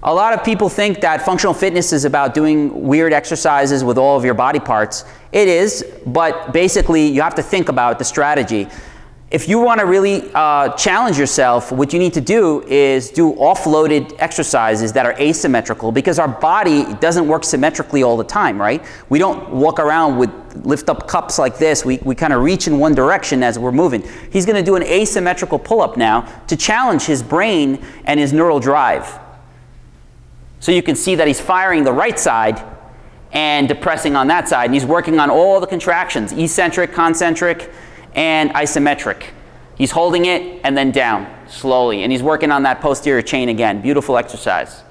A lot of people think that functional fitness is about doing weird exercises with all of your body parts. It is, but basically you have to think about the strategy. If you want to really uh, challenge yourself, what you need to do is do offloaded exercises that are asymmetrical because our body doesn't work symmetrically all the time, right? We don't walk around with lift up cups like this. We, we kind of reach in one direction as we're moving. He's going to do an asymmetrical pull-up now to challenge his brain and his neural drive. So you can see that he's firing the right side and depressing on that side. And he's working on all the contractions, eccentric, concentric, and isometric. He's holding it and then down slowly. And he's working on that posterior chain again. Beautiful exercise.